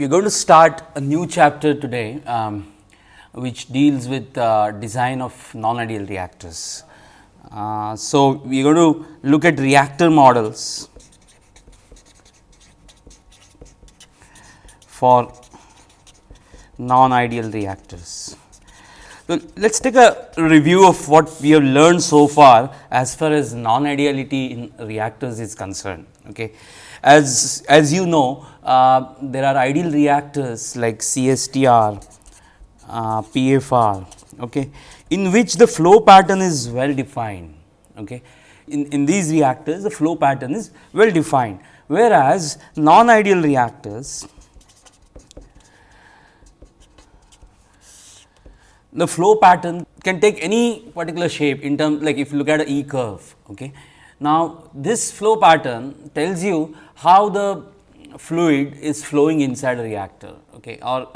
we are going to start a new chapter today, um, which deals with uh, design of non-ideal reactors. Uh, so, we are going to look at reactor models for non-ideal reactors. So, let us take a review of what we have learned so far as far as non-ideality in reactors is concerned. Okay. As, as you know, uh, there are ideal reactors like CSTR, uh, PFR, okay, in which the flow pattern is well defined. Okay. In, in these reactors, the flow pattern is well defined, whereas non-ideal reactors the flow pattern can take any particular shape in terms like if you look at a E curve. Okay. Now, this flow pattern tells you how the fluid is flowing inside a reactor okay, or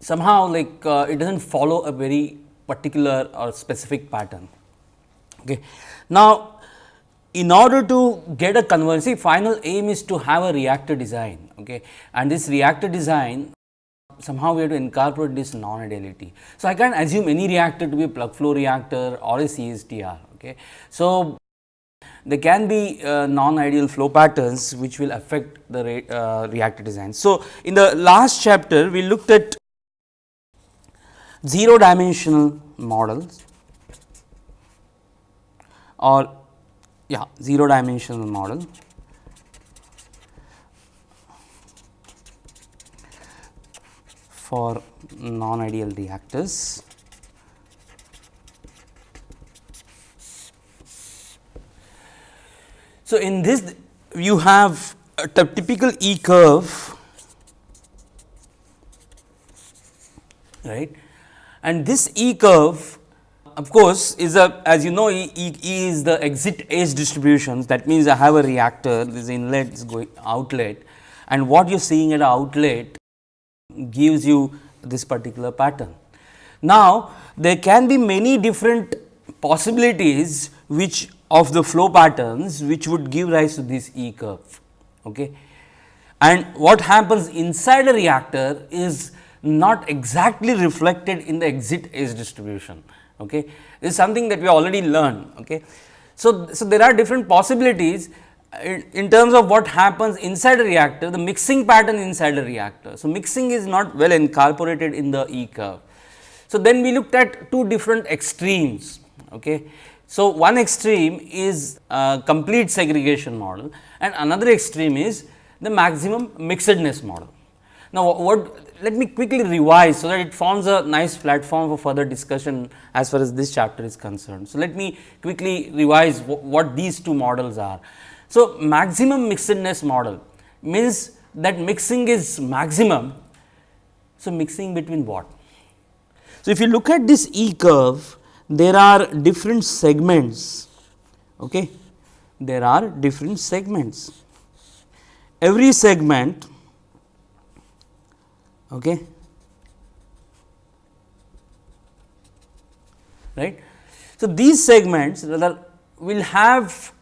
somehow like uh, it does not follow a very particular or specific pattern. Okay. Now, in order to get a conversion, final aim is to have a reactor design okay, and this reactor design somehow we have to incorporate this non-ideality. So, I can assume any reactor to be a plug flow reactor or a CSTR. Okay. So, there can be uh, non-ideal flow patterns which will affect the re, uh, reactor design. So, in the last chapter we looked at 0 dimensional models or yeah 0 dimensional model for non-ideal reactors. So, in this you have a typical E curve right? And this E curve of course, is a as you know E, e, e is the exit age distributions that means I have a reactor this inlet is going outlet. And what you are seeing at outlet gives you this particular pattern. Now, there can be many different possibilities which of the flow patterns which would give rise to this E curve. Okay. And what happens inside a reactor is not exactly reflected in the exit age distribution. Okay. This is something that we already learned. Okay. So, so there are different possibilities uh, in terms of what happens inside a reactor, the mixing pattern inside a reactor. So, mixing is not well incorporated in the E curve. So, then we looked at two different extremes. Okay. So, one extreme is complete segregation model and another extreme is the maximum mixedness model. Now, what let me quickly revise, so that it forms a nice platform for further discussion as far as this chapter is concerned. So, let me quickly revise what these two models are. So, maximum mixedness model means that mixing is maximum. So, mixing between what? So, if you look at this E curve, there are different segments. Okay. There are different segments. Every segment okay, right. So, these segments rather will have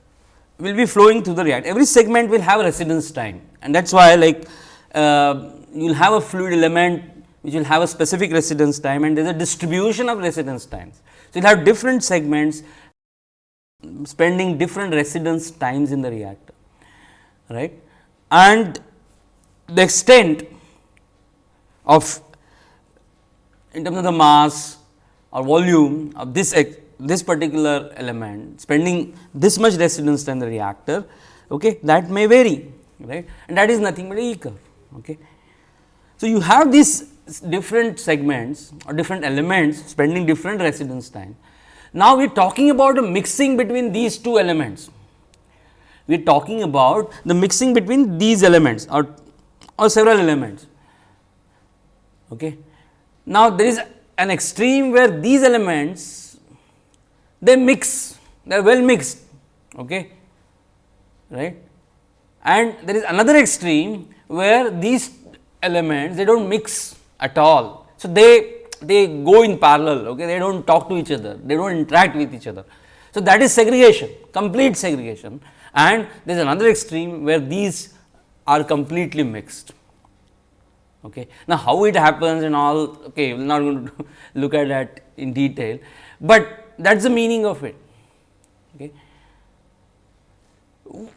will be flowing through the reactor. Every segment will have a residence time and that is why like uh, you will have a fluid element which will have a specific residence time and there is a distribution of residence times. So, you will have different segments spending different residence times in the reactor right and the extent of in terms of the mass or volume of this this particular element spending this much residence time in the reactor okay, that may vary right and that is nothing but a E curve. Okay. So, you have these different segments or different elements spending different residence time. Now, we are talking about a mixing between these two elements. We are talking about the mixing between these elements or, or several elements. Okay. Now, there is an extreme where these elements they mix, they are well mixed, okay, right. And there is another extreme where these elements they do not mix at all. So, they they go in parallel, okay, they do not talk to each other, they do not interact with each other. So, that is segregation, complete segregation and there is another extreme where these are completely mixed. Okay. Now, how it happens and all okay, we are not going to look at that in detail, but that is the meaning of it. Okay.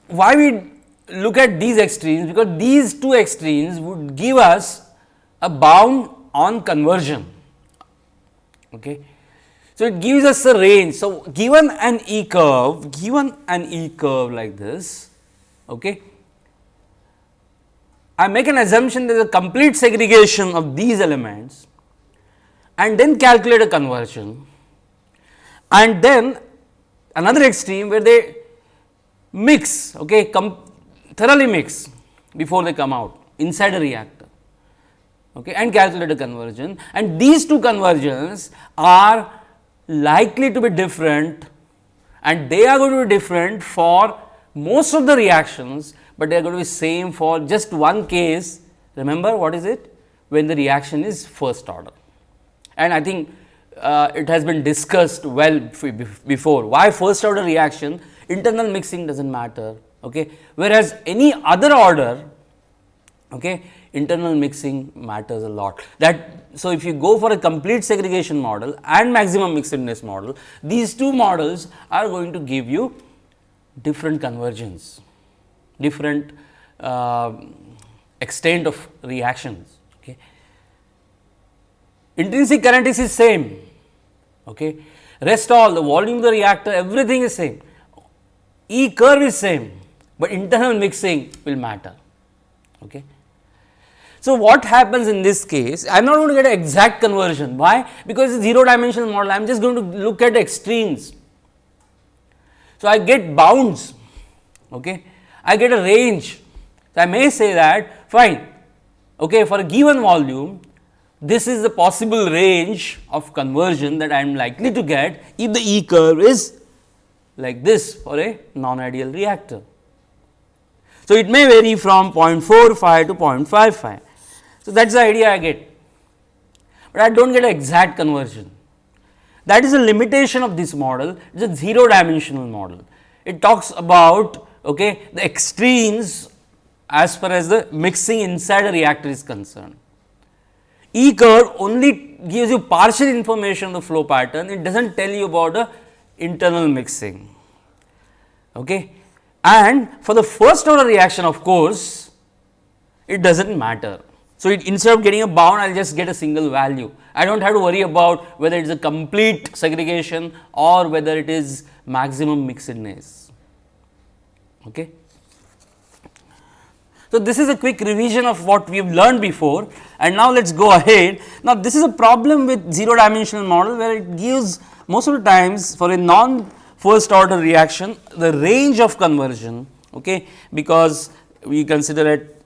Why we look at these extremes? Because these two extremes would give us a bound on conversion. Okay. So, it gives us a range. So, given an E curve, given an E curve like this, okay, I make an assumption there is a complete segregation of these elements and then calculate a conversion and then another extreme where they mix okay, thoroughly mix before they come out inside a reactor okay, and calculate a conversion and these two conversions are likely to be different and they are going to be different for most of the reactions, but they are going to be same for just one case. Remember what is it? When the reaction is first order. And I think uh, it has been discussed well before. Why first order reaction? Internal mixing does not matter. Okay whereas any other order okay internal mixing matters a lot that so, if you go for a complete segregation model and maximum mixedness model, these two models are going to give you different conversions, different uh, extent of reactions. Okay. Intrinsic current is the same, okay. rest all the volume of the reactor everything is same, E curve is same, but internal mixing will matter. Okay. So, what happens in this case? I am not going to get an exact conversion. Why? Because it is 0 dimensional model, I am just going to look at extremes. So, I get bounds, okay. I get a range. So, I may say that fine, okay, for a given volume, this is the possible range of conversion that I am likely to get if the E curve is like this for a non-ideal reactor. So, it may vary from 0.45 to 0.55. So, that is the idea I get, but I do not get an exact conversion. That is a limitation of this model, it is a 0 dimensional model. It talks about okay, the extremes as far as the mixing inside a reactor is concerned. E curve only gives you partial information of the flow pattern, it does not tell you about the internal mixing. Okay. And for the first order reaction of course, it does not matter. So, it, instead of getting a bound I will just get a single value. I do not have to worry about whether it is a complete segregation or whether it is maximum mixedness. Okay. So, this is a quick revision of what we have learned before and now let us go ahead. Now, this is a problem with 0 dimensional model where it gives most of the times for a non first order reaction the range of conversion okay, because we consider it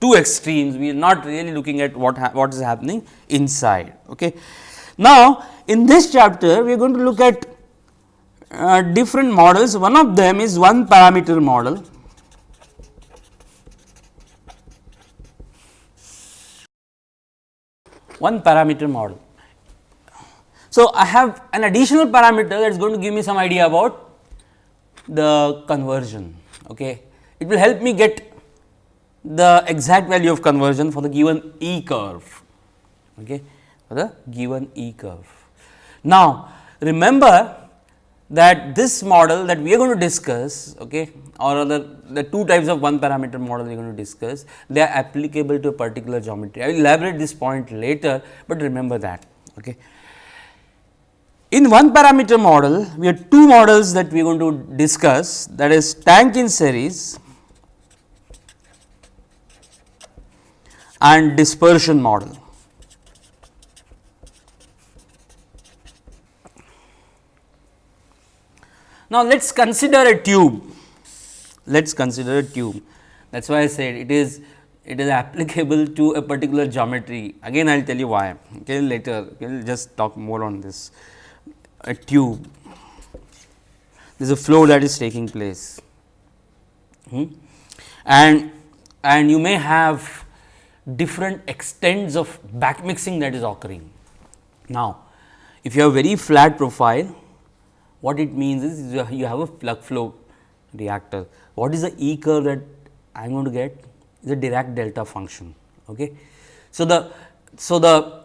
two extremes we are not really looking at what what is happening inside. Okay. Now, in this chapter we are going to look at uh, different models one of them is one parameter model. One parameter model. So, I have an additional parameter that is going to give me some idea about the conversion. Okay. It will help me get the exact value of conversion for the given E curve, okay, for the given E curve. Now, remember that this model that we are going to discuss okay, or other the two types of one parameter model we are going to discuss, they are applicable to a particular geometry. I will elaborate this point later, but remember that. Okay. In one parameter model, we have two models that we are going to discuss that is tank in series and dispersion model. Now, let us consider a tube, let us consider a tube. That is why I said it is it is applicable to a particular geometry. Again I will tell you why. Okay later we will just talk more on this. A tube. There is a flow that is taking place. Hmm? and and you may have different extents of back mixing that is occurring. Now, if you have very flat profile, what it means is you have a plug flow reactor. What is the E curve that I am going to get? Is a Dirac delta function. Okay. So, the so the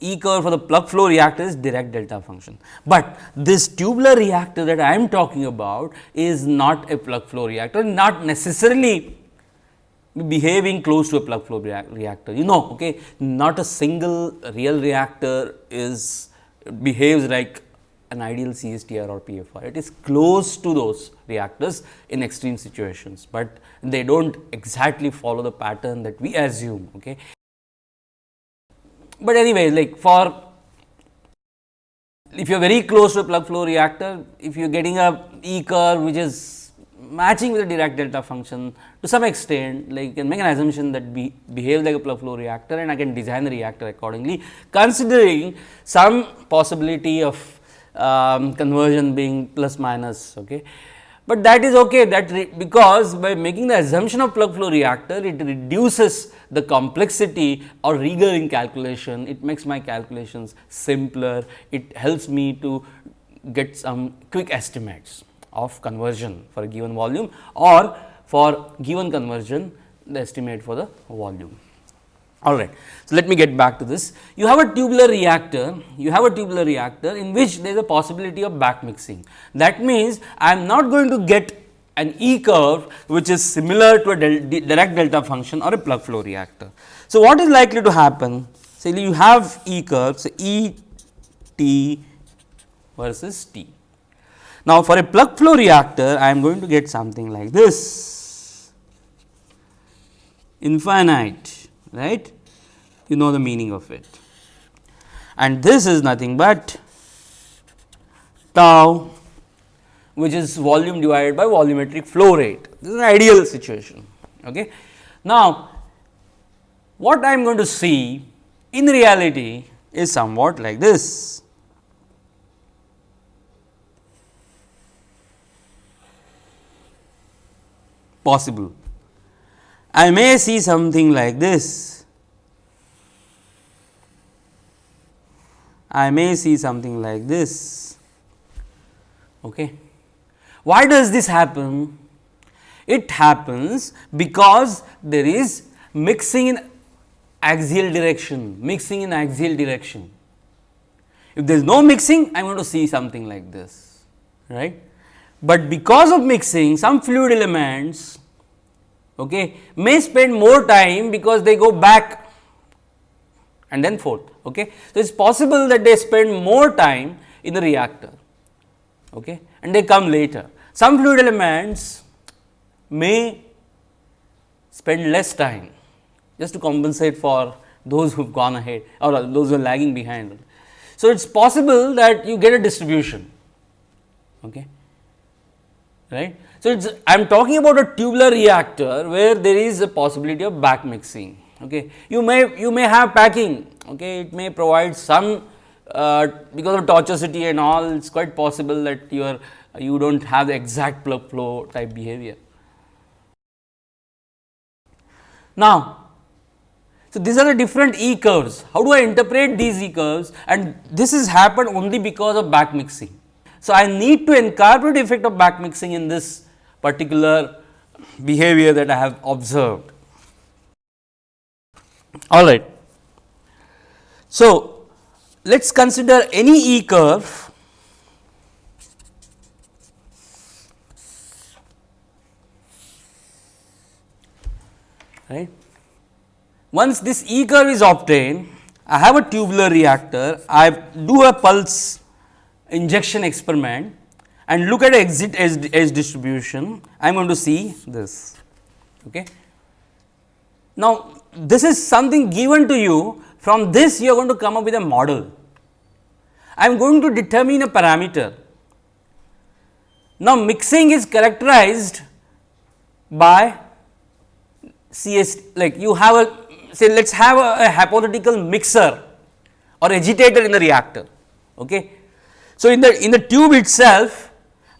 E curve for the plug flow reactor is Dirac delta function, but this tubular reactor that I am talking about is not a plug flow reactor, not necessarily behaving close to a plug flow reactor. You know, okay, not a single real reactor is behaves like an ideal CSTR or PFR. It is close to those reactors in extreme situations, but they do not exactly follow the pattern that we assume. Okay. But anyway, like for if you are very close to a plug flow reactor, if you are getting a E curve which is matching with the Dirac delta function to some extent, like you can make an assumption that be behave like a plug flow reactor and I can design the reactor accordingly, considering some possibility of um, conversion being plus minus. Okay. But that is okay that because by making the assumption of plug flow reactor, it reduces the complexity or rigor in calculation, it makes my calculations simpler, it helps me to get some quick estimates of conversion for a given volume or for given conversion the estimate for the volume. All right. So, let me get back to this. You have a tubular reactor, you have a tubular reactor in which there is a possibility of back mixing. That means, I am not going to get an E curve which is similar to a del Dirac delta function or a plug flow reactor. So, what is likely to happen? Say you have E curves E t versus t. Now, for a plug flow reactor I am going to get something like this. Infinite right? You know the meaning of it. And this is nothing but tau which is volume divided by volumetric flow rate. This is an ideal situation okay? Now what i am going to see in reality is somewhat like this possible I may see something like this. I may see something like this. Okay. Why does this happen? It happens because there is mixing in axial direction, mixing in axial direction. If there is no mixing, I am going to see something like this, right. But because of mixing, some fluid elements okay, may spend more time because they go back and then forth. Okay. So, it is possible that they spend more time in the reactor okay, and they come later. Some fluid elements may spend less time just to compensate for those who have gone ahead or those who are lagging behind. So, it is possible that you get a distribution. Okay right. So, I am talking about a tubular reactor where there is a possibility of back mixing. Okay. You may you may have packing, okay. it may provide some uh, because of tortuosity and all it is quite possible that you are you do not have the exact plug flow type behavior. Now, so these are the different E curves. How do I interpret these E curves and this has happened only because of back mixing. So, I need to incorporate effect of back mixing in this particular behavior that I have observed. All right. So, let us consider any E curve right. Once this E curve is obtained, I have a tubular reactor, I do a pulse injection experiment and look at exit age, age distribution, I am going to see this. Okay. Now, this is something given to you from this you are going to come up with a model. I am going to determine a parameter. Now, mixing is characterized by CS like you have a say let us have a, a hypothetical mixer or agitator in the reactor. Okay. So, in the in the tube itself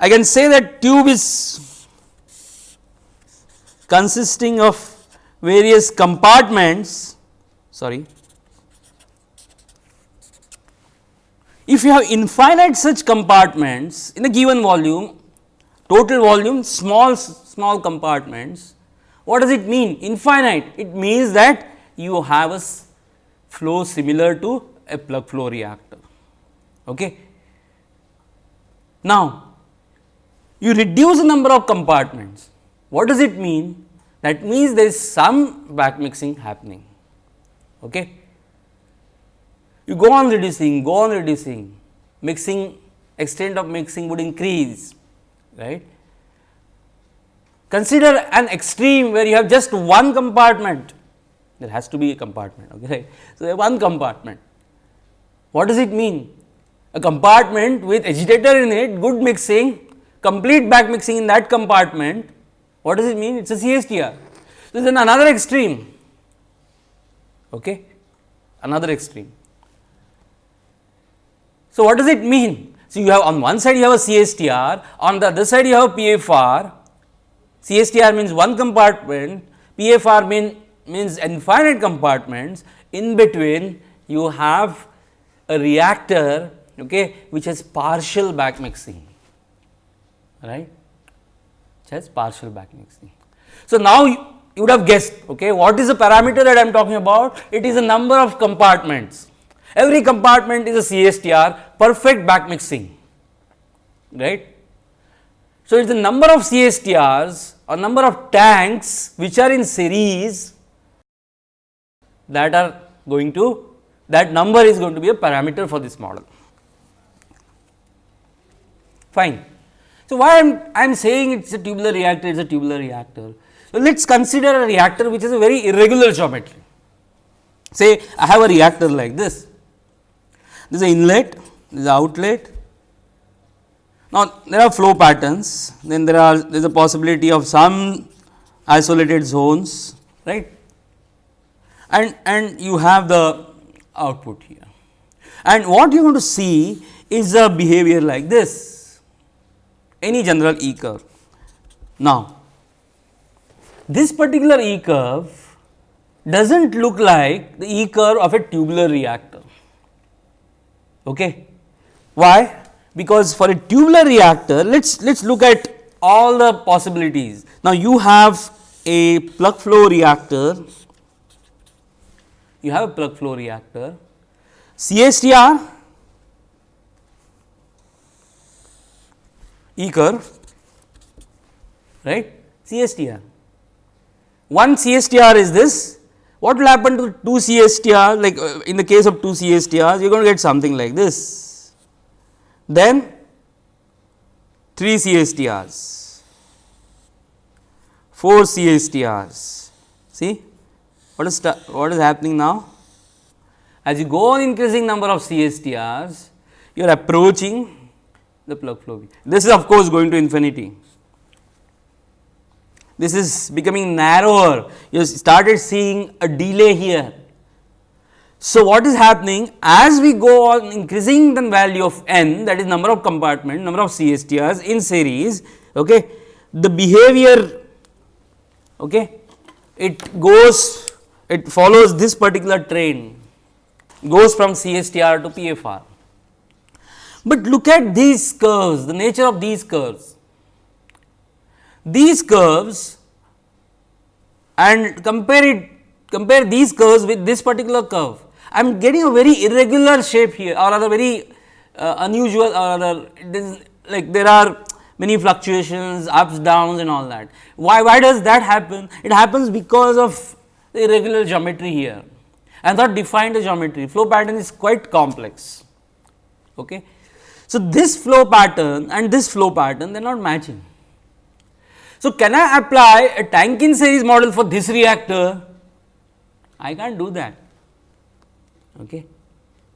I can say that tube is consisting of various compartments sorry if you have infinite such compartments in a given volume total volume small small compartments what does it mean infinite it means that you have a flow similar to a plug flow reactor. Okay. Now, you reduce the number of compartments. What does it mean? That means there is some back mixing happening. Okay. You go on reducing, go on reducing, mixing extent of mixing would increase, right. Consider an extreme where you have just one compartment, there has to be a compartment. Okay, right. So, one compartment. What does it mean? A compartment with agitator in it, good mixing, complete back mixing in that compartment, what does it mean? It is a CSTR. So, then another extreme, okay, another extreme. So, what does it mean? So, you have on one side you have a CSTR, on the other side you have PFR, CSTR means one compartment, PFR mean, means infinite compartments, in between you have a reactor okay, which has partial back mixing right has partial back mixing. So, now you, you would have guessed okay, what is the parameter that I am talking about? It is a number of compartments. Every compartment is a CSTR perfect back mixing right. So, it is the number of CSTRs or number of tanks which are in series that are going to that number is going to be a parameter for this model fine. So, why I am I am saying it is a tubular reactor, it is a tubular reactor. So, let us consider a reactor which is a very irregular geometry. Say I have a reactor like this, this is inlet, this is outlet. Now, there are flow patterns, then there are there is a possibility of some isolated zones, right, and, and you have the output here. And what you are going to see is a behavior like this any general E curve. Now, this particular E curve does not look like the E curve of a tubular reactor. Okay. Why? Because for a tubular reactor, let us let us look at all the possibilities. Now, you have a plug flow reactor, you have a plug flow reactor, CSTR E curve right CSTR. One CSTR is this. What will happen to 2 CSTR like uh, in the case of 2 CSTRs you are going to get something like this. Then 3 CSTRs, 4 CSTRs see? What is what is happening now? As you go on increasing number of CSTRs you are approaching the plug flow V. This is of course going to infinity. This is becoming narrower, you started seeing a delay here. So, what is happening as we go on increasing the value of n that is number of compartment, number of CSTRs in series, okay, the behavior okay, it goes, it follows this particular train, goes from CSTR to PFR. But look at these curves, the nature of these curves. These curves and compare it, compare these curves with this particular curve. I am getting a very irregular shape here or rather very uh, unusual or rather like there are many fluctuations, ups, downs and all that. Why, why does that happen? It happens because of the irregular geometry here. I thought defined a geometry, flow pattern is quite complex. Okay. So, this flow pattern and this flow pattern they are not matching. So, can I apply a tank in series model for this reactor? I can't do that. Okay.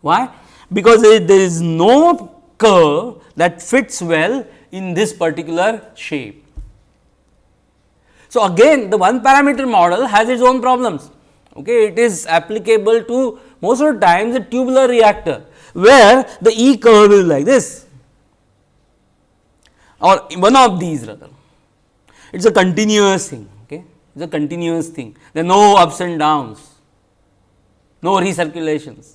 Why? Because there is no curve that fits well in this particular shape. So, again the one parameter model has its own problems. Okay. It is applicable to most of the times a tubular reactor where the E curve is like this or one of these rather. It is a continuous thing, okay. it is a continuous thing, there are no ups and downs, no recirculations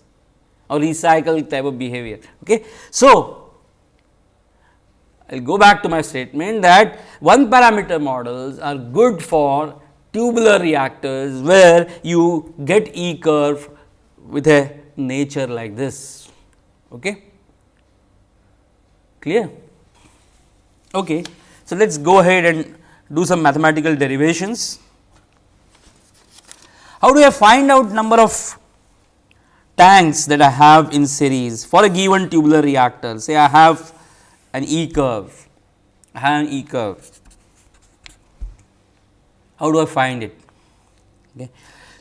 or recycle type of behavior. Okay. So, I will go back to my statement that one parameter models are good for tubular reactors where you get E curve with a nature like this. Okay. Clear? Okay. So, let us go ahead and do some mathematical derivations. How do I find out number of tanks that I have in series for a given tubular reactor? Say I have an E curve, I have an E curve. How do I find it? Okay.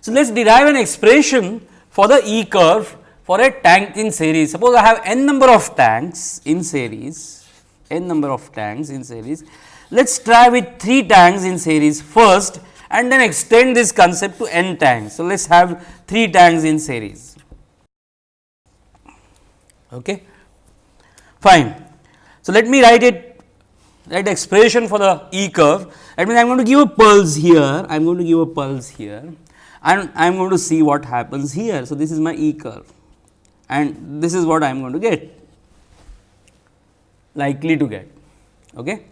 So, let us derive an expression for the E curve for a tank in series. Suppose I have n number of tanks in series, n number of tanks in series. Let us try with 3 tanks in series first and then extend this concept to n tanks. So, let us have 3 tanks in series. Okay. Fine. So, let me write it write the expression for the E curve that means I am going to give a pulse here, I am going to give a pulse here and I am going to see what happens here. So, this is my E curve and this is what I am going to get likely to get. Okay.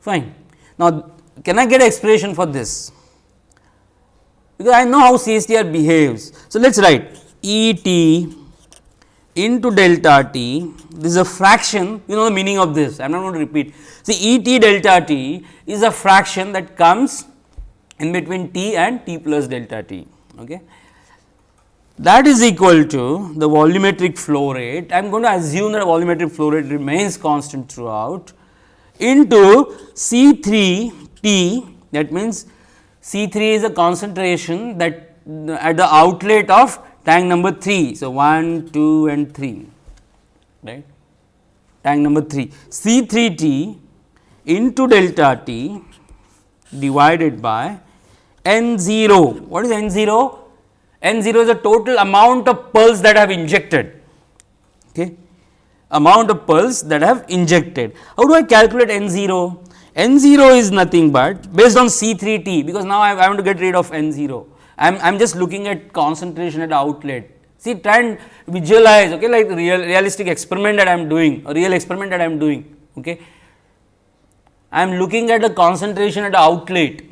Fine. Now, can I get expression for this? Because I know how CSTR behaves. So, let us write E t into delta t, this is a fraction, you know the meaning of this, I am not going to repeat. See E t delta t is a fraction that comes in between t and t plus delta t. Okay. That is equal to the volumetric flow rate, I am going to assume that volumetric flow rate remains constant throughout into C 3 t that means C 3 is a concentration that at the outlet of tank number 3. So, 1, 2 and 3 right tank number 3 C 3 t into delta t divided by n 0. What is n 0? N 0 is the total amount of pulse that I have injected. Okay. Amount of pulse that I have injected. How do I calculate n 0? n 0 is nothing but based on C 3 t because now I, I want to get rid of n 0 I am I am just looking at concentration at outlet. See try and visualize okay like real realistic experiment that I am doing a real experiment that I am doing. Okay. I am looking at the concentration at outlet.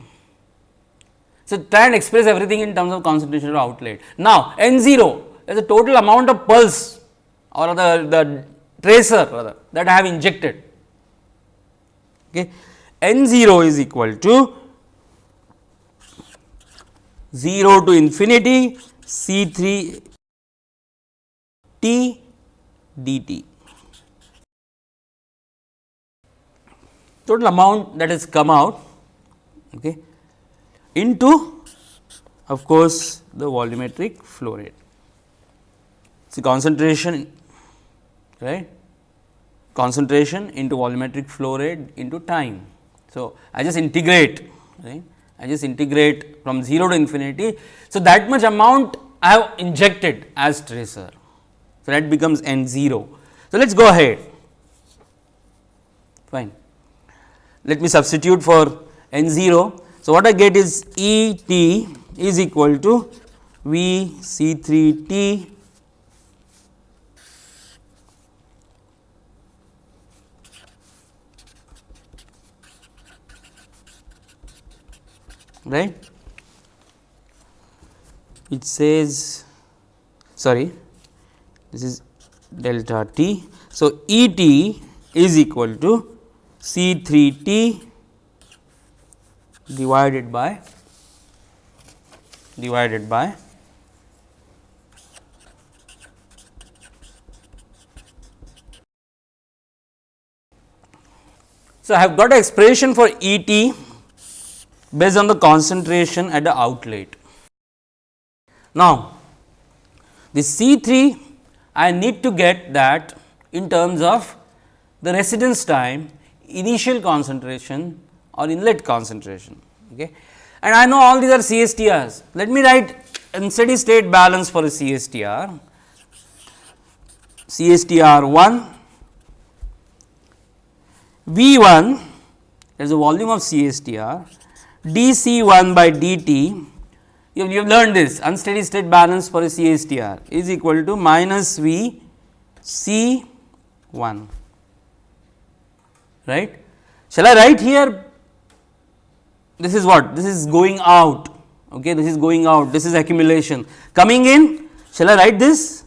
So, try and express everything in terms of concentration at outlet. Now, N 0 is the total amount of pulse or the, the tracer rather that I have injected. Okay. N 0 is equal to 0 to infinity C 3 t dt. Total amount that has come out okay, into of course, the volumetric flow rate. See concentration right concentration into volumetric flow rate into time. So, I just integrate right I just integrate from 0 to infinity. So, that much amount I have injected as tracer. So, that becomes n 0. So, let us go ahead fine. Let me substitute for n 0. So, what I get is E t is equal to V C 3 t right it says sorry this is delta t. So, E t is equal to C 3 t divided by divided by So, I have got an expression for E t based on the concentration at the outlet. Now, the C 3 I need to get that in terms of the residence time, initial concentration or inlet concentration. Okay. And I know all these are CSTRs. Let me write in steady state balance for a CSTR. CSTR 1, V 1 is the volume of CSTR dC 1 by dt, you have, you have learned this unsteady state balance for a CSTR is equal to minus V C 1, right. Shall I write here this is what? This is going out. Okay this is going out. This is accumulation. Coming in shall I write this?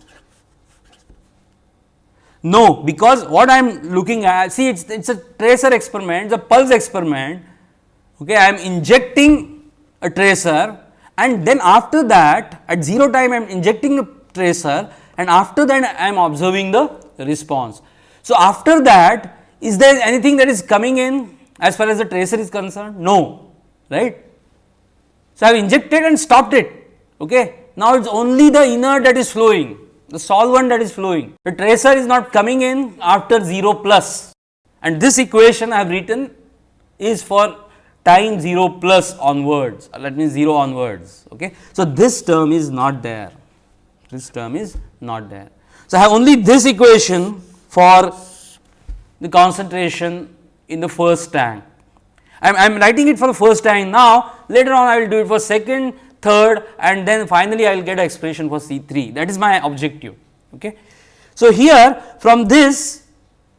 No because what I am looking at see it's it's a tracer experiment the pulse experiment. Okay I am injecting a tracer and then after that at 0 time I am injecting a tracer and after that I am observing the response. So, after that is there anything that is coming in as far as the tracer is concerned? No, right. So, I have injected and stopped it. Okay. Now, it is only the inert that is flowing, the solvent that is flowing. The tracer is not coming in after 0 plus and this equation I have written is for time 0 plus onwards, uh, that means 0 onwards. Okay. So, this term is not there, this term is not there. So, I have only this equation for the concentration in the first tank. I am writing it for the first time now, later on I will do it for second, third and then finally I will get an expression for C 3 that is my objective. Okay. So, here from this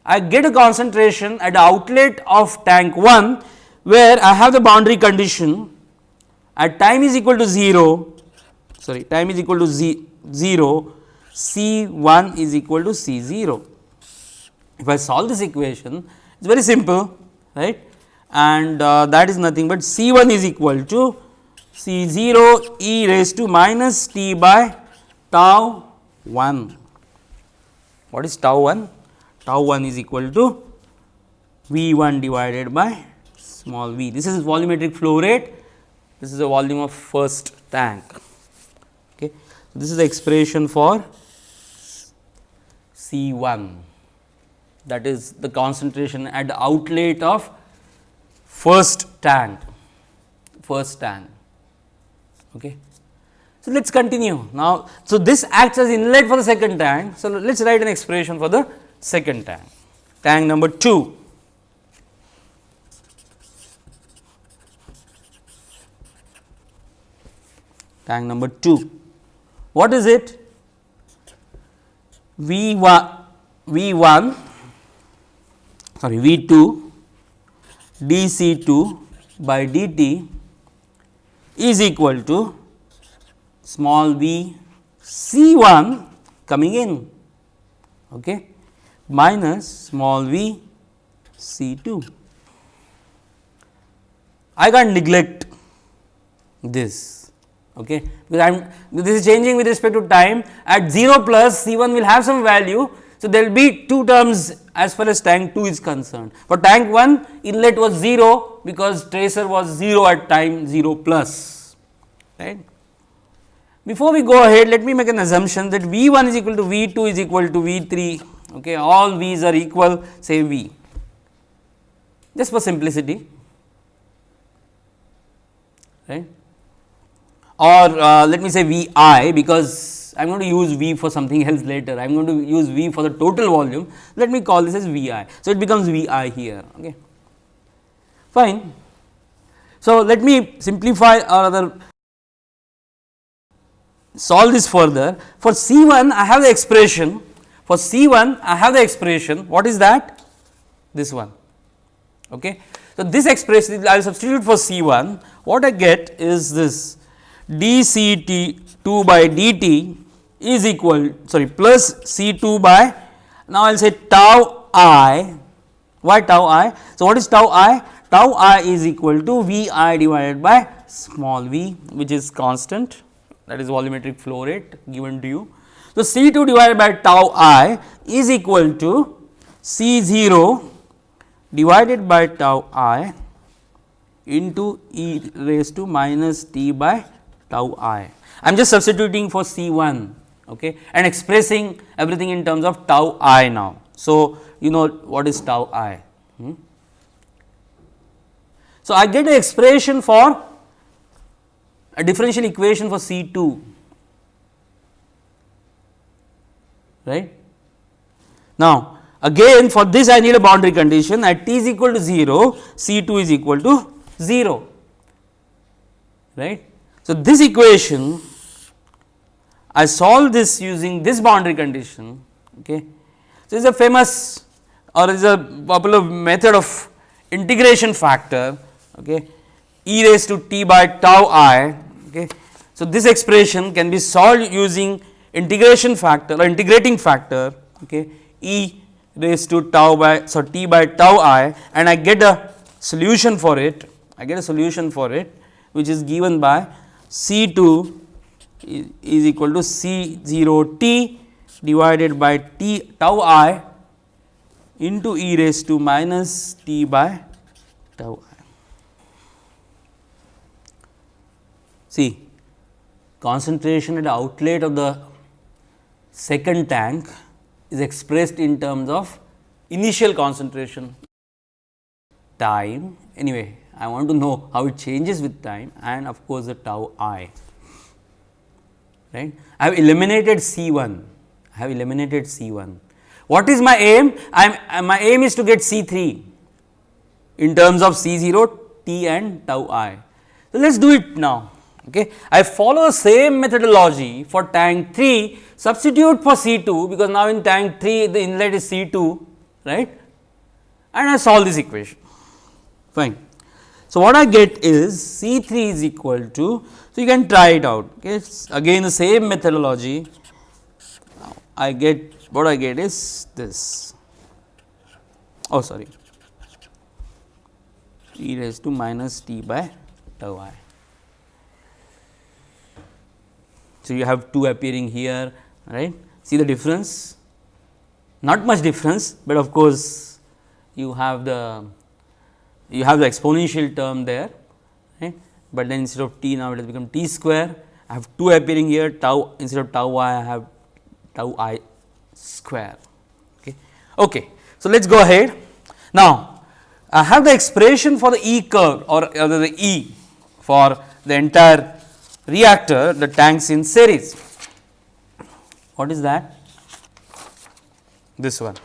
I get a concentration at the outlet of tank 1 where I have the boundary condition at time is equal to 0 sorry time is equal to 0 C 1 is equal to C 0. If I solve this equation it is very simple right and uh, that is nothing but C 1 is equal to C 0 e raised to minus t by tau 1. What is tau 1? Tau 1 is equal to V 1 divided by small v. This is volumetric flow rate, this is the volume of first tank. Okay. This is the expression for C 1 that is the concentration at the outlet of first tank, first tank. Okay. So, let us continue now. So, this acts as inlet for the second tank. So, let us write an expression for the second tank, tank number 2. Tank number 2. What is it? V 1 V 1 sorry V 2 dC2 by dt is equal to small v C1 coming in okay, minus small v C2. I can't neglect this okay, because I am this is changing with respect to time at 0 plus C1 will have some value. So, there will be two terms as far as tank 2 is concerned. For tank 1 inlet was 0 because tracer was 0 at time 0 plus right. Before we go ahead let me make an assumption that V 1 is equal to V 2 is equal to V 3 okay all V's are equal say V just for simplicity right or uh, let me say V i because I am going to use V for something else later, I am going to use V for the total volume, let me call this as V i. So, it becomes V i here, okay. fine. So, let me simplify or rather solve this further. For C 1 I have the expression, for C 1 I have the expression, what is that? This one. Okay. So, this expression I will substitute for C 1, what I get is this d C t 2 by dt is equal sorry plus C 2 by now I will say tau i why tau i. So, what is tau i? Tau i is equal to V i divided by small v which is constant that is volumetric flow rate given to you. So, C 2 divided by tau i is equal to C 0 divided by tau i into e raised to minus t by tau i. I am just substituting for C 1 okay, and expressing everything in terms of tau i now. So, you know what is tau i. Hmm? So, I get an expression for a differential equation for C 2 right. Now, again for this I need a boundary condition at t is equal to 0 C 2 is equal to 0 right. So, this equation I solve this using this boundary condition. Okay. So, is a famous or is a popular method of integration factor. Okay. e raised to t by tau i. Okay. So, this expression can be solved using integration factor or integrating factor okay, e raised to tau by so t by tau i and I get a solution for it I get a solution for it which is given by C 2 is equal to C 0 t divided by t tau i into e raised to minus t by tau i. See concentration at outlet of the second tank is expressed in terms of initial concentration. Time. Anyway I want to know how it changes with time and of course, the tau i right. I have eliminated C 1 I have eliminated C 1 what is my aim I am uh, my aim is to get C 3 in terms of C 0 t and tau i. So, let us do it now Okay. I follow the same methodology for tank 3 substitute for C 2 because now in tank 3 the inlet is C 2 right and I solve this equation fine. So, what I get is C 3 is equal to so you can try it out. Okay. again the same methodology. I get what I get is this. Oh sorry. e raised to minus t by tau i. So, you have 2 appearing here right? See the difference? Not much difference, but of course, you have the you have the exponential term there but then instead of t now it has become t square I have 2 appearing here tau instead of tau i I have tau i square. Okay. Okay. So, let us go ahead now I have the expression for the E curve or, or the E for the entire reactor the tanks in series. What is that? This one.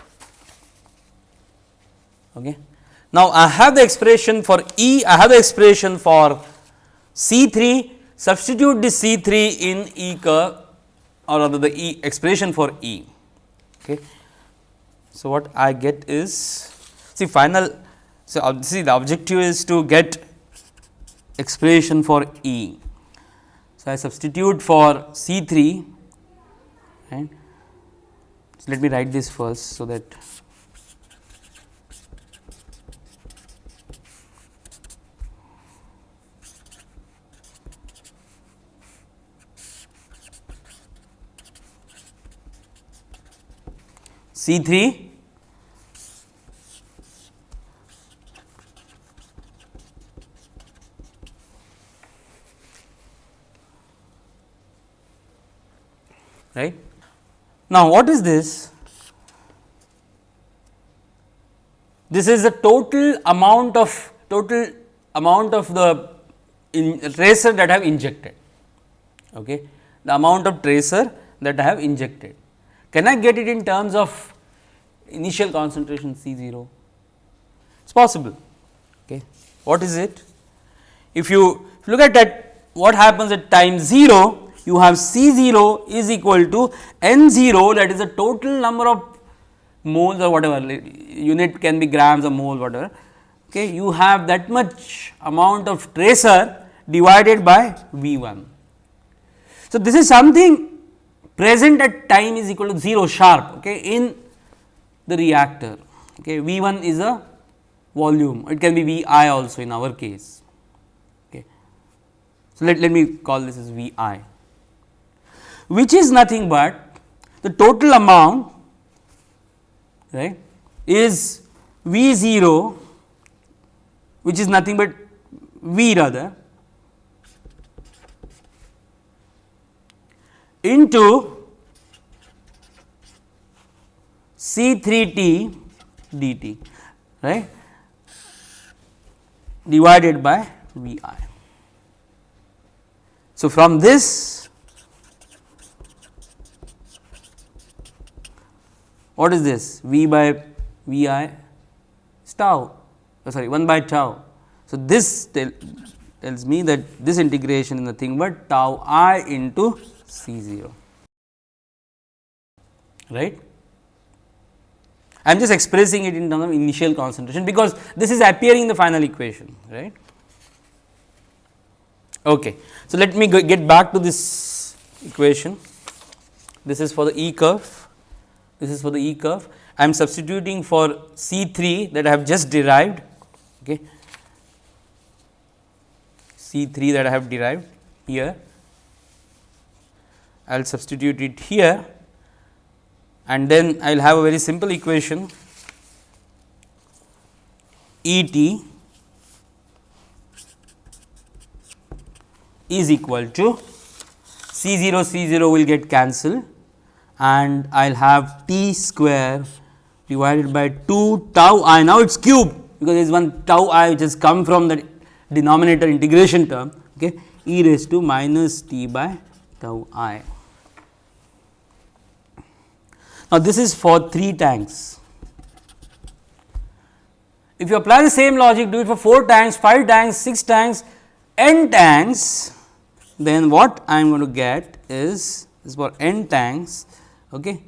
Okay. Now, I have the expression for E, I have the expression for C 3, substitute the C 3 in E curve or rather the E expression for E. Okay. So, what I get is see final so see the objective is to get expression for E. So, I substitute for C 3 and so let me write this first. So, that C 3 right. Now, what is this? This is the total amount of total amount of the tracer that I have injected, okay. the amount of tracer that I have injected. Can I get it in terms of initial concentration C 0? It is possible. Okay. What is it? If you, look at that what happens at time 0, you have C 0 is equal to N 0 that is the total number of moles or whatever unit can be grams or mole whatever. Okay, you have that much amount of tracer divided by V 1. So, this is something present at time is equal to 0 sharp okay, in the reactor. Okay, V 1 is a volume, it can be V i also in our case. Okay. So, let, let me call this as V i which is nothing but the total amount right is V 0 which is nothing but V rather into C 3 t dt right divided by V i. So, from this What is this? V by V i is tau, oh, sorry 1 by tau. So, this tell, tells me that this integration is nothing but tau i into C 0, right. I am just expressing it in terms of initial concentration, because this is appearing in the final equation, right. Okay. So, let me get back to this equation. This is for the E curve, this is for the E curve. I am substituting for C 3 that I have just derived. Okay. C 3 that I have derived here. I will substitute it here and then I will have a very simple equation E t is equal to C 0 C 0 will get cancelled and I will have t square divided by 2 tau i. Now, it is cube because there is one tau i which has come from the denominator integration term okay, e raised to minus t by tau i. Now, this is for 3 tanks. If you apply the same logic, do it for 4 tanks, 5 tanks, 6 tanks, n tanks, then what I am going to get is, is for n tanks okay,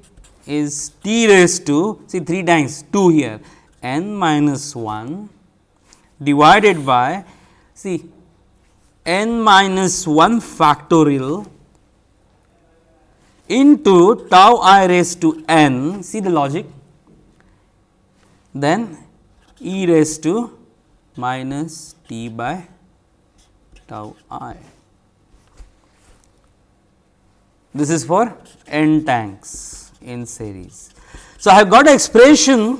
is t raised to see 3 tanks 2 here n minus 1 divided by see n minus 1 factorial into tau i raised to n, see the logic, then e raised to minus t by tau i. This is for n tanks in series. So, I have got expression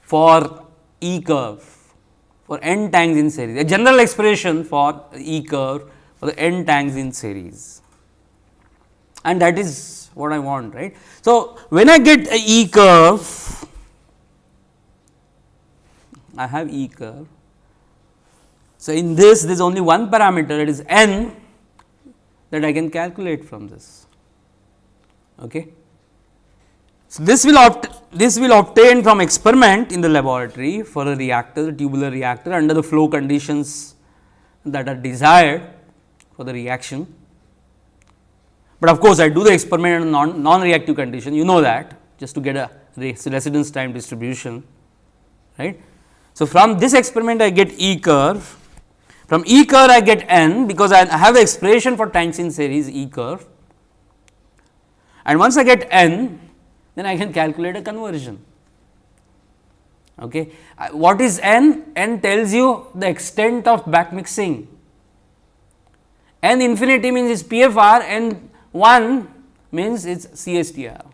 for E curve for n tanks in series, a general expression for E curve for the n tanks in series and that is what I want right. So, when I get a E curve I have E curve. So, in this there is only one parameter it is n that I can calculate from this. Okay. So, this will this will obtain from experiment in the laboratory for a reactor the tubular reactor under the flow conditions that are desired for the reaction. But of course, I do the experiment in non, non reactive condition you know that just to get a residence time distribution right. So, from this experiment I get E curve from E curve I get n because I have the expression for in series E curve and once I get n then I can calculate a conversion. Okay. What is n? n tells you the extent of back mixing n infinity means is PFR and 1 means it's CSTR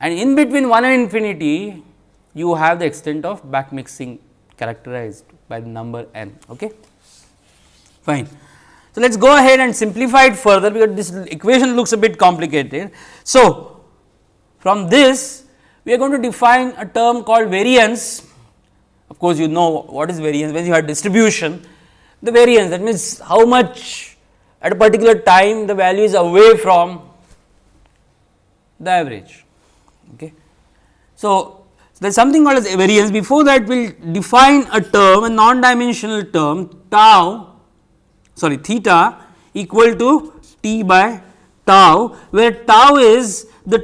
and in between 1 and infinity you have the extent of back mixing characterized by the number n. Okay. Fine. So, let us go ahead and simplify it further because this equation looks a bit complicated. So, from this we are going to define a term called variance. Of course, you know what is variance when you have distribution the variance that means how much at a particular time the value is away from the average. Okay. So, there is something called as variance before that we will define a term a non dimensional term tau sorry theta equal to t by tau where tau is the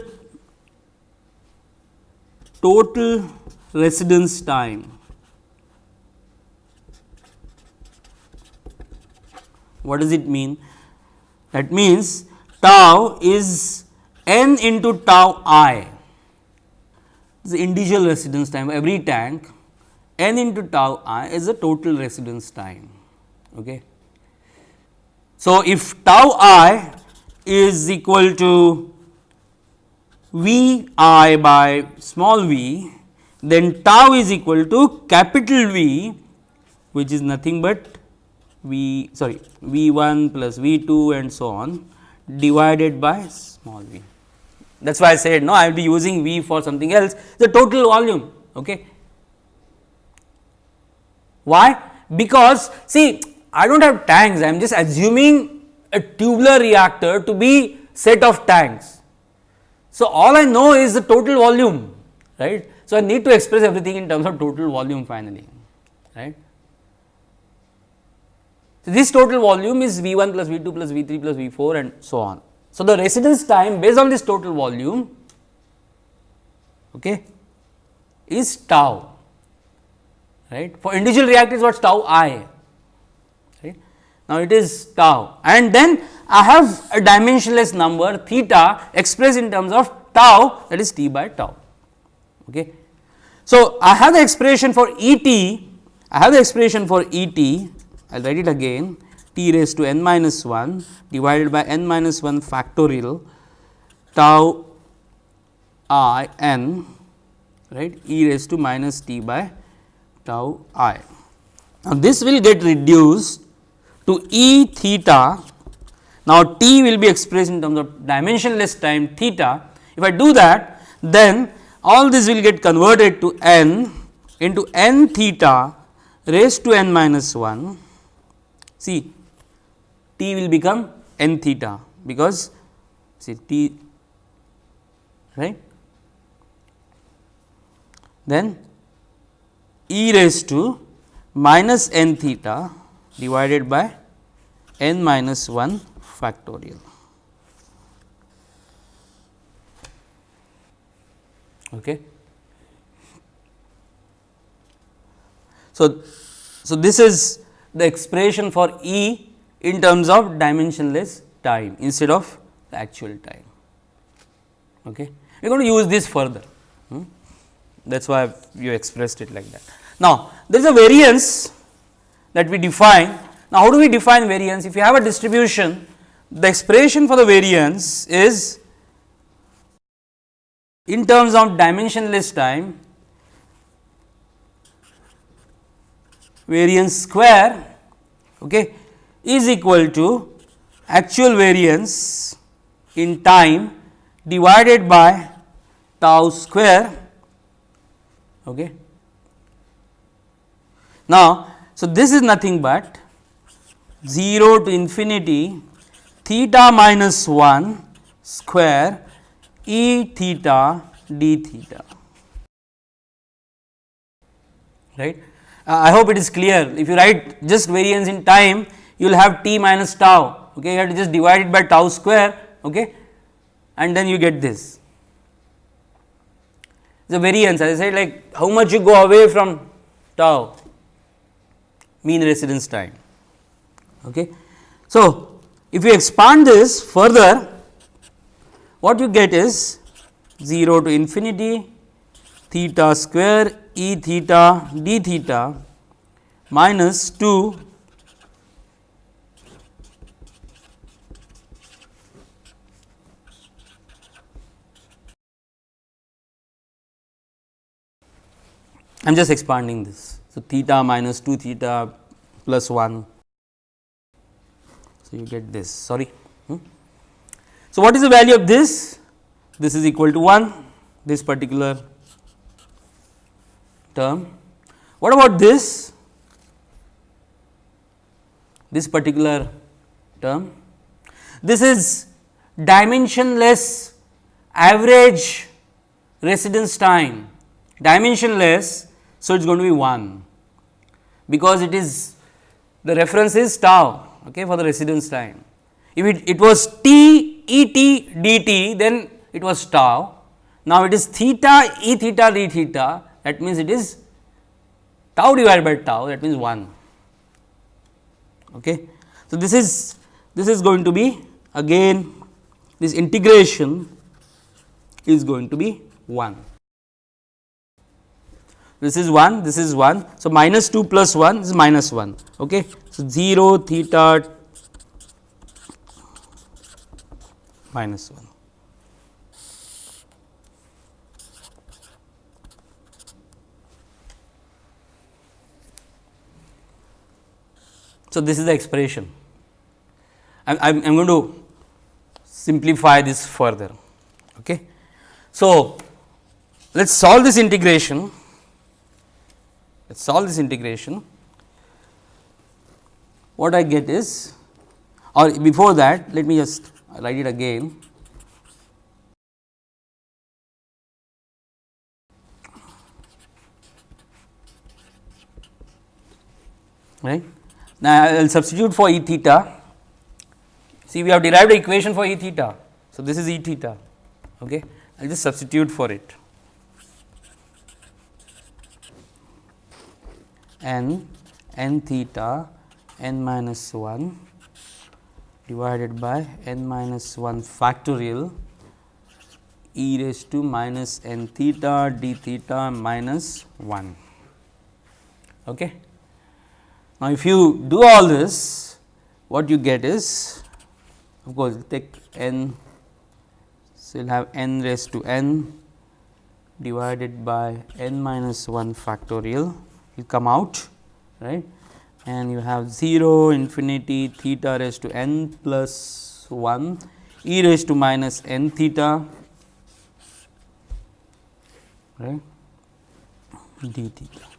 total residence time What does it mean? That means tau is n into tau i the individual residence time every tank n into tau i is the total residence time. Okay. So, if tau i is equal to v i by small v, then tau is equal to capital V which is nothing but V sorry V 1 plus V 2 and so on divided by small v. That is why I said no I will be using V for something else the total volume. Okay. Why? Because see I do not have tanks I am just assuming a tubular reactor to be set of tanks. So, all I know is the total volume right. So, I need to express everything in terms of total volume finally right. So, this total volume is V 1 plus V 2 plus V 3 plus V 4 and so on. So, the residence time based on this total volume okay, is tau right. For individual reactors what is tau i right. Now, it is tau and then I have a dimensionless number theta expressed in terms of tau that is t by tau. Okay. So, I have the expression for E t, I have the expression for E t, I will write it again t raised to n minus 1 divided by n minus 1 factorial tau i n right e raised to minus t by tau i. Now, this will get reduced to e theta. Now, t will be expressed in terms of dimensionless time theta. If I do that, then all this will get converted to n into n theta raised to n minus 1. See, t will become n theta because see t right then e raised to minus n theta divided by n minus 1 factorial. Okay. So, so this is the expression for E in terms of dimensionless time instead of the actual time. Okay. We are going to use this further. Hmm? that is why you expressed it like that. Now, there is a variance that we define. Now, how do we define variance? If you have a distribution, the expression for the variance is in terms of dimensionless time variance square okay, is equal to actual variance in time divided by tau square Okay. Now, so this is nothing but 0 to infinity theta minus 1 square e theta d theta right. Uh, I hope it is clear if you write just variance in time you will have t minus tau okay you have to just divide it by tau square okay and then you get this the variance as I said like how much you go away from tau mean residence time. Okay. So, if you expand this further what you get is 0 to infinity theta square e theta d theta minus 2 I am just expanding this. So, theta minus 2 theta plus 1. So, you get this sorry. Hmm. So, what is the value of this? This is equal to 1 this particular term. What about this? This particular term. This is dimensionless average residence time dimensionless so, it is going to be 1 because it is the reference is tau okay, for the residence time. If it, it was t e t d t then it was tau. Now, it is theta e theta d theta that means it is tau divided by tau that means 1. Okay. So, this is this is going to be again this integration is going to be 1 this is 1, this is 1. So, minus 2 plus 1 is minus 1. Okay. So, 0 theta minus 1. So, this is the expression. I am going to simplify this further. Okay. So, let us solve this integration let us solve this integration. What I get is or before that let me just write it again. right. Now, I will substitute for E theta. See we have derived the equation for E theta. So, this is E theta. Okay. I will just substitute for it. n n theta n minus 1 divided by n minus 1 factorial e raised to minus n theta d theta minus 1. Okay. Now, if you do all this what you get is of course, take n so you will have n raised to n divided by n minus 1 factorial. Will come out right? And you have 0 infinity theta raised to n plus 1 e raised to minus n theta right? d theta.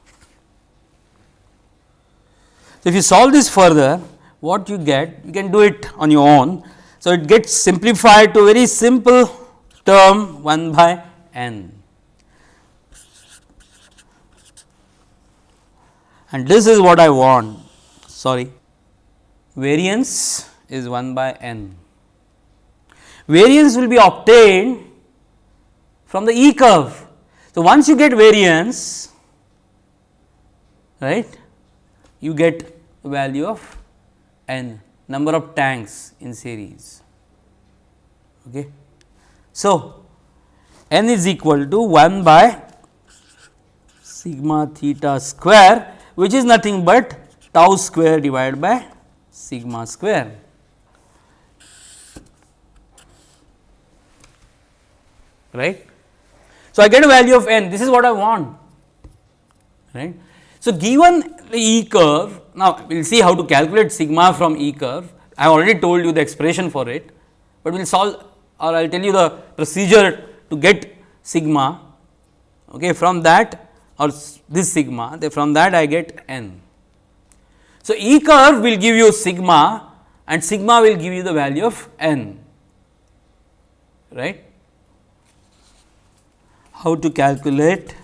So, if you solve this further what you get you can do it on your own. So, it gets simplified to very simple term 1 by n and this is what I want sorry variance is 1 by n. Variance will be obtained from the E curve. So, once you get variance right you get value of n number of tanks in series. Okay. So, n is equal to 1 by sigma theta square which is nothing but tau square divided by sigma square. Right. So, I get a value of n this is what I want right. So, given the E curve now we will see how to calculate sigma from E curve I have already told you the expression for it, but we will solve or I will tell you the procedure to get sigma okay, from that or this sigma from that I get n. So, E curve will give you sigma and sigma will give you the value of n right. How to calculate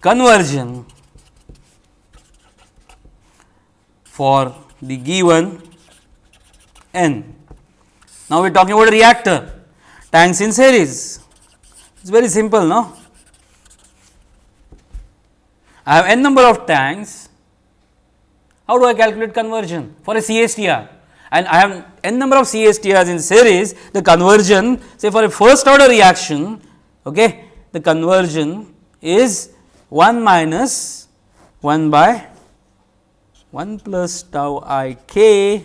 conversion for the given n. Now, we are talking about a reactor. Tanks in series it is very simple no? I have n number of tanks, how do I calculate conversion for a CSTR? And I have n number of CSTRs in series, the conversion say for a first order reaction, okay, the conversion is 1 minus 1 by 1 plus tau i k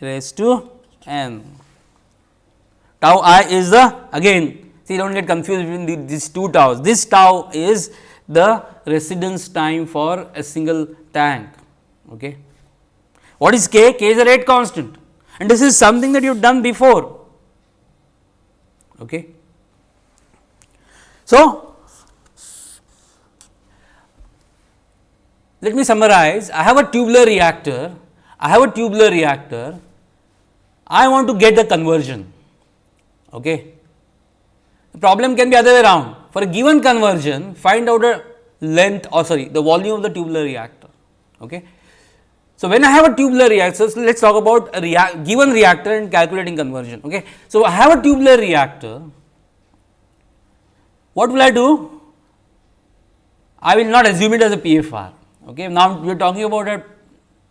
raised to n. Tau i is the again see do not get confused between the, these two taus. This tau is the residence time for a single tank. Okay. What is k? k is a rate constant and this is something that you have done before. Okay. So, let me summarize I have a tubular reactor, I have a tubular reactor, I want to get the conversion. Okay. The problem can be other way around for a given conversion find out a length or sorry the volume of the tubular reactor. Okay. So, when I have a tubular reactor, so let us talk about a rea given reactor and calculating conversion. Okay. So, I have a tubular reactor, what will I do? I will not assume it as a PFR. Okay. Now, we are talking about a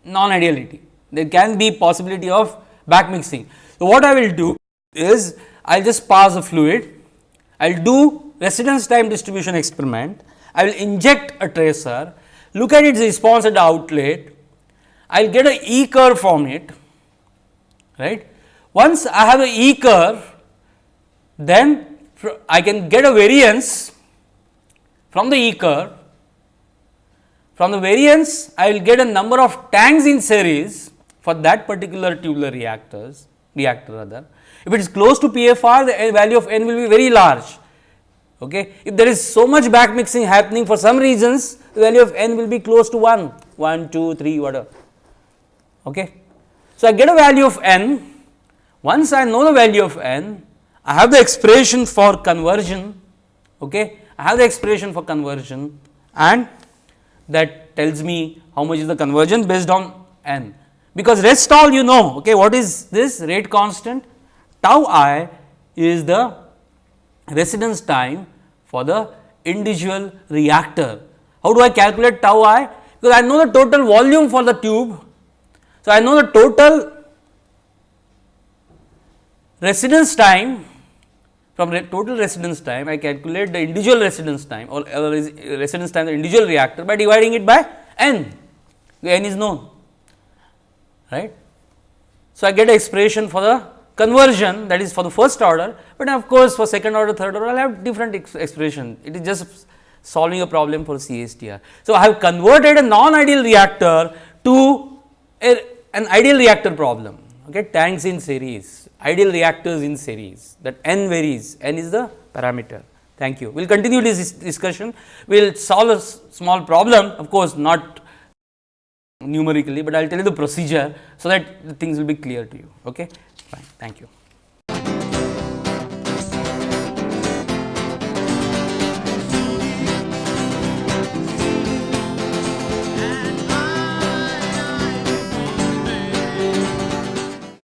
non ideality, there can be possibility of back mixing. So, what I will do is I will just pass a fluid, I will do residence time distribution experiment I will inject a tracer, look at its response at the outlet, I will get a E curve from it, right. Once I have a E curve, then I can get a variance from the E curve. From the variance, I will get a number of tanks in series for that particular tubular reactors, reactor rather. If it is close to PFR, the value of n will be very large. Okay. If there is so much back mixing happening for some reasons, the value of n will be close to 1, 1, 2, 3, whatever. Okay. So, I get a value of n. Once I know the value of n, I have the expression for conversion. Okay. I have the expression for conversion and that tells me how much is the conversion based on n. Because rest all you know, okay, what is this rate constant? Tau i is the residence time for the individual reactor. How do I calculate tau i? Because I know the total volume for the tube. So, I know the total residence time from total residence time I calculate the individual residence time or uh, residence time the individual reactor by dividing it by n, n is known right. So, I get a expression for the conversion that is for the first order, but of course, for second order third order I will have different ex expression it is just solving a problem for CSTR. So, I have converted a non ideal reactor to a, an ideal reactor problem okay, tanks in series ideal reactors in series that n varies n is the parameter thank you. We will continue this discussion we will solve a small problem of course, not numerically, but I will tell you the procedure so that the things will be clear to you. Okay? Fine. Thank you.